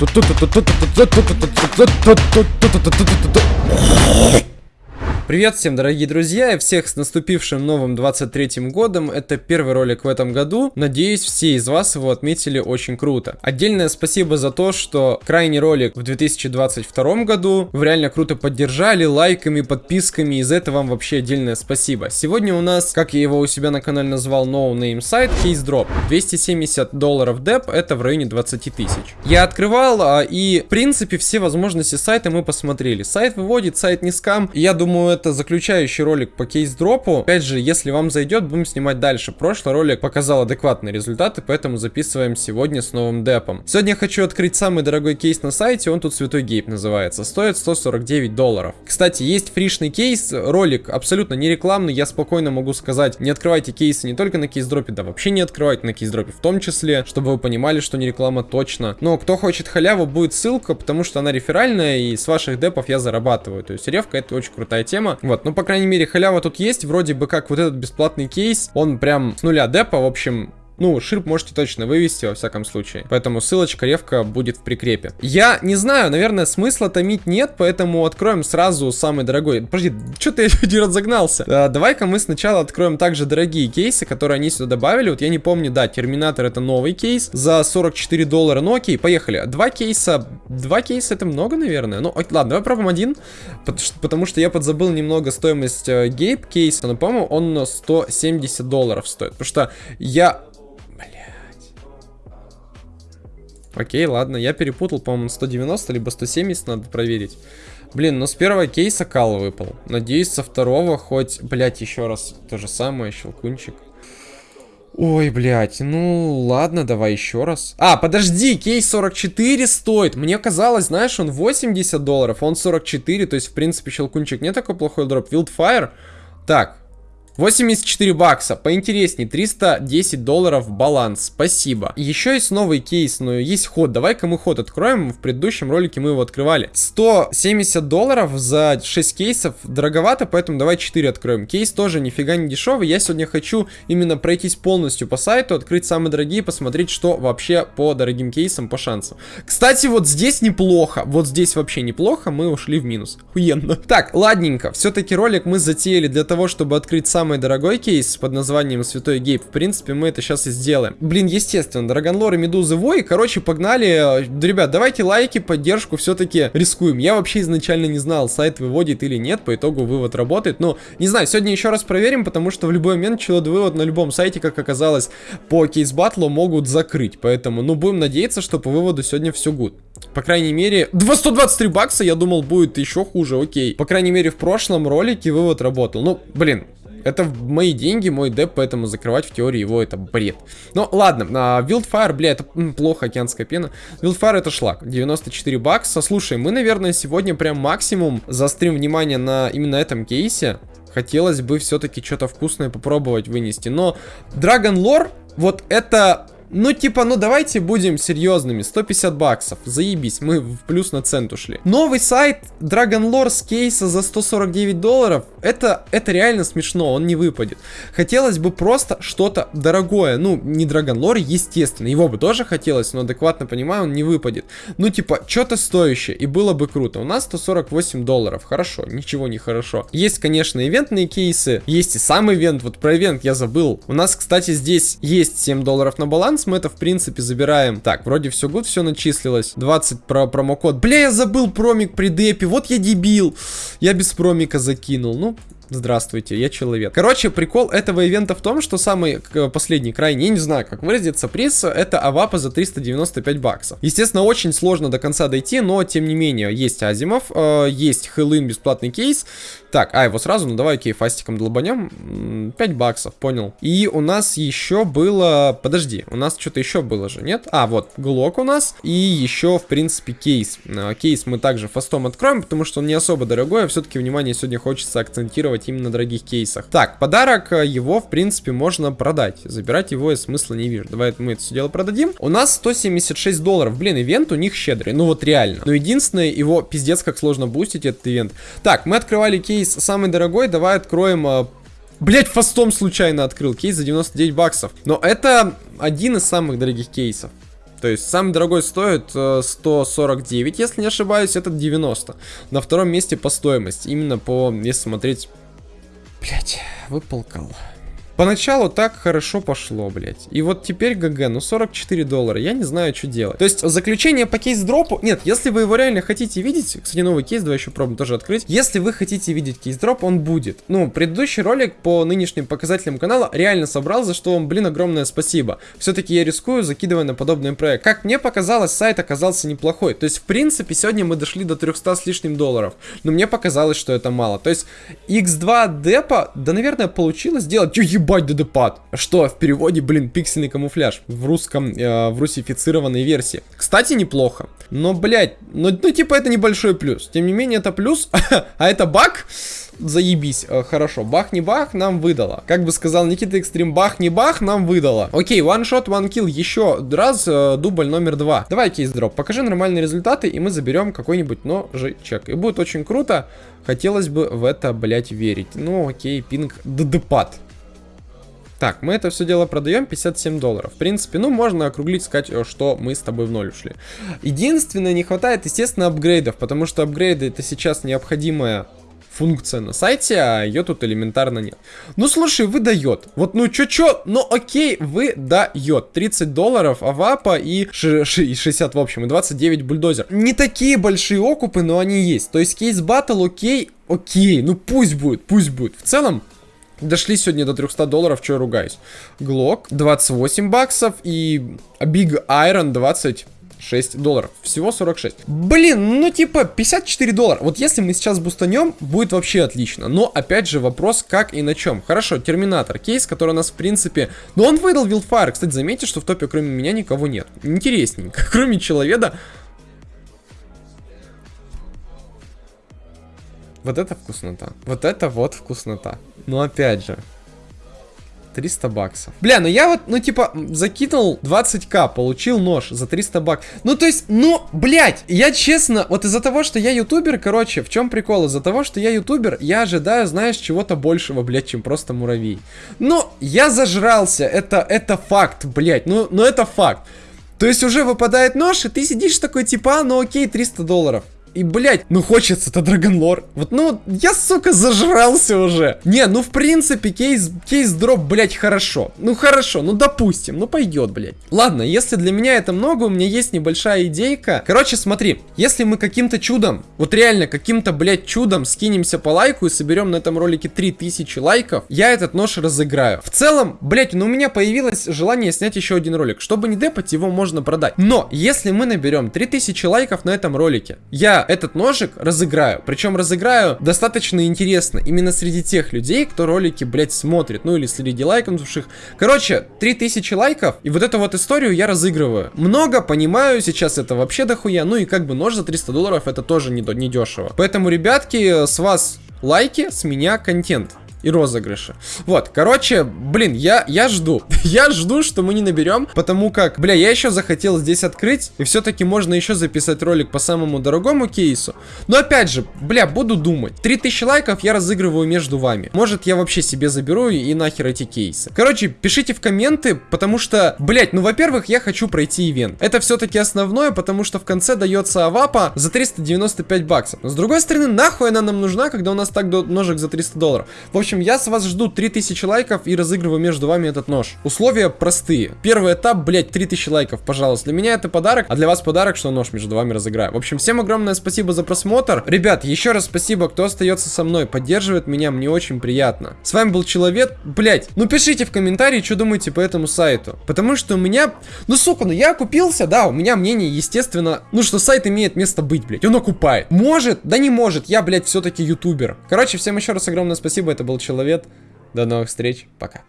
ドド Привет всем, дорогие друзья, и всех с наступившим новым 23-м годом. Это первый ролик в этом году. Надеюсь, все из вас его отметили очень круто. Отдельное спасибо за то, что крайний ролик в 2022 году вы реально круто поддержали лайками, подписками, и за это вам вообще отдельное спасибо. Сегодня у нас, как я его у себя на канале назвал, no name сайт, Case Drop. 270 долларов деп, это в районе 20 тысяч. Я открывал, а, и в принципе все возможности сайта мы посмотрели. Сайт выводит, сайт не скам, я думаю, это заключающий ролик по кейс-дропу. Опять же, если вам зайдет, будем снимать дальше. Прошлый ролик показал адекватные результаты, поэтому записываем сегодня с новым депом. Сегодня я хочу открыть самый дорогой кейс на сайте, он тут Святой Гейп называется. Стоит 149 долларов. Кстати, есть фришный кейс, ролик абсолютно не рекламный, я спокойно могу сказать, не открывайте кейсы не только на кейс-дропе, да вообще не открывайте на кейс-дропе в том числе, чтобы вы понимали, что не реклама точно. Но кто хочет халяву, будет ссылка, потому что она реферальная, и с ваших депов я зарабатываю. То есть ревка это очень крутая тема тема. Вот, ну, по крайней мере, халява тут есть. Вроде бы как вот этот бесплатный кейс, он прям с нуля депа, в общем, ну, ширп можете точно вывести, во всяком случае. Поэтому ссылочка, ревка будет в прикрепе. Я не знаю, наверное, смысла томить нет, поэтому откроем сразу самый дорогой. Подожди, что-то я не разогнался. А, Давай-ка мы сначала откроем также дорогие кейсы, которые они сюда добавили. Вот я не помню, да, Терминатор это новый кейс за 44 доллара. Ну окей, поехали. Два кейса, два кейса это много, наверное. Ну, ладно, давай пробуем один, потому что я подзабыл немного стоимость э, гейп кейса, но, по-моему, он 170 долларов стоит. Потому что я Окей, ладно, я перепутал, по-моему, 190, либо 170 надо проверить. Блин, ну с первого кейса кал выпал. Надеюсь, со второго хоть, блядь, еще раз то же самое, щелкунчик. Ой, блядь, ну ладно, давай еще раз. А, подожди, кейс 44 стоит. Мне казалось, знаешь, он 80 долларов, он 44, то есть, в принципе, щелкунчик не такой плохой дроп. Wildfire. Так, 84 бакса, поинтересней, 310 долларов баланс, спасибо. Еще есть новый кейс, но есть ход, давай-ка мы ход откроем, в предыдущем ролике мы его открывали. 170 долларов за 6 кейсов, дороговато, поэтому давай 4 откроем. Кейс тоже нифига не дешевый, я сегодня хочу именно пройтись полностью по сайту, открыть самые дорогие, посмотреть, что вообще по дорогим кейсам, по шансам. Кстати, вот здесь неплохо, вот здесь вообще неплохо, мы ушли в минус, хуенно. Так, ладненько, все-таки ролик мы затеяли для того, чтобы открыть самый самый дорогой кейс под названием Святой Гейп. В принципе, мы это сейчас и сделаем. Блин, естественно, Драгонлор и Медузы Вой. Короче, погнали. Ребят, давайте лайки, поддержку все-таки рискуем. Я вообще изначально не знал, сайт выводит или нет. По итогу вывод работает. Но, не знаю, сегодня еще раз проверим, потому что в любой момент челод вывод на любом сайте, как оказалось, по кейс батлу могут закрыть. Поэтому, ну, будем надеяться, что по выводу сегодня все гуд. По крайней мере, 123 бакса, я думал, будет еще хуже, окей. По крайней мере, в прошлом ролике вывод работал. Ну, блин, это мои деньги, мой деп, поэтому закрывать в теории его это бред. Ну, ладно, а, Wildfire, бля, это плохо, океанская пена. Wildfire это шлак, 94 бакса. Слушай, мы, наверное, сегодня прям максимум заострим внимание на именно этом кейсе. Хотелось бы все-таки что-то вкусное попробовать вынести. Но Dragon Lore, вот это ну, типа, ну давайте будем серьезными. 150 баксов. Заебись, мы в плюс на цент ушли. Новый сайт Dragon Lore с кейса за 149 долларов. Это, это реально смешно, он не выпадет. Хотелось бы просто что-то дорогое. Ну, не Dragon Lore, естественно. Его бы тоже хотелось, но адекватно понимаю, он не выпадет. Ну, типа, что-то стоящее. И было бы круто. У нас 148 долларов. Хорошо, ничего не хорошо. Есть, конечно, ивентные кейсы. Есть и сам ивент. Вот про ивент я забыл. У нас, кстати, здесь есть 7 долларов на баланс баланс мы это, в принципе, забираем. Так, вроде все good, все начислилось. 20 про промокод. Бля, я забыл промик при депе. Вот я дебил. Я без промика закинул. Ну, Здравствуйте, я человек. Короче, прикол этого ивента в том, что самый последний крайний, я не знаю, как выразиться, приз, это авапа за 395 баксов. Естественно, очень сложно до конца дойти, но, тем не менее, есть Азимов, э, есть Хэллоуин бесплатный кейс. Так, а, его сразу, ну давай, окей, фастиком долбанем. 5 баксов, понял. И у нас еще было... Подожди, у нас что-то еще было же, нет? А, вот, глок у нас. И еще, в принципе, кейс. Э, кейс мы также фастом откроем, потому что он не особо дорогой, а все-таки, внимание, сегодня хочется акцентировать именно на дорогих кейсах. Так, подарок, э, его, в принципе, можно продать. Забирать его я смысла не вижу. Давай мы это все дело продадим. У нас 176 долларов. Блин, ивент у них щедрый. Ну вот реально. Но единственное, его пиздец как сложно бустить, этот ивент. Так, мы открывали кейс самый дорогой. Давай откроем э, Блять, фастом случайно открыл кейс за 99 баксов. Но это один из самых дорогих кейсов. То есть самый дорогой стоит 149, э, если не ошибаюсь, этот 90. На втором месте по стоимости. Именно по, если смотреть... Блять, выполкал. Поначалу так хорошо пошло, блядь. И вот теперь GG, ну 44 доллара, я не знаю, что делать. То есть заключение по кейс-дропу... Нет, если вы его реально хотите видеть, кстати, новый кейс, давай еще пробуем тоже открыть. Если вы хотите видеть кейс-дроп, он будет. Ну, предыдущий ролик по нынешним показателям канала реально собрал, за что вам, блин, огромное спасибо. Все-таки я рискую, закидывая на подобный проект. Как мне показалось, сайт оказался неплохой. То есть, в принципе, сегодня мы дошли до 300 с лишним долларов. Но мне показалось, что это мало. То есть, x2 депа, да, наверное, получилось сделать. Ебать, ДДПАД. Что в переводе, блин, пиксельный камуфляж. В русском, э, в русифицированной версии. Кстати, неплохо. Но, блядь, ну, ну типа это небольшой плюс. Тем не менее, это плюс. а это баг? заебись, э, хорошо, бах не бах, нам выдало. Как бы сказал Никита Экстрим, бах не бах, нам выдало. Окей, one shot, one kill, еще раз, э, дубль номер два. Давай кейс дроп, покажи нормальные результаты, и мы заберем какой-нибудь ножичек. И будет очень круто, хотелось бы в это, блять, верить. Ну, окей, пинг, ддпад. Так, мы это все дело продаем 57 долларов. В принципе, ну, можно округлить, сказать, э, что мы с тобой в ноль ушли. Единственное, не хватает, естественно, апгрейдов, потому что апгрейды это сейчас необходимая функция на сайте, а ее тут элементарно нет. Ну, слушай, выдает. Вот, ну, чё-чё, ну, окей, выдает. 30 долларов авапа и 60, в общем, и 29 бульдозер. Не такие большие окупы, но они есть. То есть кейс батл, окей, окей, ну, пусть будет, пусть будет. В целом, Дошли сегодня до 300 долларов, что я ругаюсь. Глок 28 баксов и Big Iron 20 6 долларов. Всего 46. Блин, ну типа 54 доллара. Вот если мы сейчас бустанем, будет вообще отлично. Но опять же вопрос, как и на чем. Хорошо, Терминатор. Кейс, который у нас в принципе... Но он выдал Вилфайр. Кстати, заметьте, что в топе кроме меня никого нет. Интересненько. Кроме человека Вот это вкуснота. Вот это вот вкуснота. Но опять же, 300 баксов. Бля, ну я вот, ну типа, закинул 20к, получил нож за 300 баксов. Ну то есть, ну, блядь, я честно, вот из-за того, что я ютубер, короче, в чем прикол? Из-за того, что я ютубер, я ожидаю, знаешь, чего-то большего, блядь, чем просто муравей. Ну, я зажрался, это, это факт, блядь, ну, ну это факт. То есть уже выпадает нож, и ты сидишь такой, типа, а, ну окей, 300 долларов. И, блядь, ну хочется-то Драгонлор. Вот, ну, я, сука, зажрался уже. Не, ну, в принципе, кейс, кейс дроп, блядь, хорошо. Ну, хорошо, ну, допустим, ну, пойдет, блядь. Ладно, если для меня это много, у меня есть небольшая идейка. Короче, смотри, если мы каким-то чудом, вот реально, каким-то, блядь, чудом скинемся по лайку и соберем на этом ролике 3000 лайков, я этот нож разыграю. В целом, блядь, ну, у меня появилось желание снять еще один ролик. Чтобы не депать, его можно продать. Но, если мы наберем 3000 лайков на этом ролике, я этот ножик разыграю. Причем разыграю достаточно интересно. Именно среди тех людей, кто ролики, блядь, смотрит. Ну или среди лайкнувших. Короче, 3000 лайков. И вот эту вот историю я разыгрываю. Много, понимаю, сейчас это вообще дохуя. Ну и как бы нож за 300 долларов это тоже не, не дешево. Поэтому, ребятки, с вас лайки, с меня контент и розыгрыши. Вот, короче, блин, я, я жду. я жду, что мы не наберем, потому как, бля, я еще захотел здесь открыть, и все-таки можно еще записать ролик по самому дорогому кейсу. Но опять же, бля, буду думать. 3000 лайков я разыгрываю между вами. Может, я вообще себе заберу и нахер эти кейсы. Короче, пишите в комменты, потому что, блять, ну, во-первых, я хочу пройти ивент. Это все-таки основное, потому что в конце дается авапа за 395 баксов. Но с другой стороны, нахуй она нам нужна, когда у нас так ножик за 300 долларов. В общем, общем, я с вас жду 3000 лайков и разыгрываю между вами этот нож. Условия простые. Первый этап, блять, 3000 лайков, пожалуйста. Для меня это подарок, а для вас подарок, что нож между вами разыграю. В общем, всем огромное спасибо за просмотр. Ребят, еще раз спасибо, кто остается со мной, поддерживает меня, мне очень приятно. С вами был Человек, блять, ну пишите в комментарии, что думаете по этому сайту. Потому что у меня, ну сука, ну я купился, да, у меня мнение, естественно, ну что сайт имеет место быть, блять, он окупает. Может, да не может, я, блять, все-таки ютубер. Короче, всем еще раз огромное спасибо, это был Человек. До новых встреч, пока.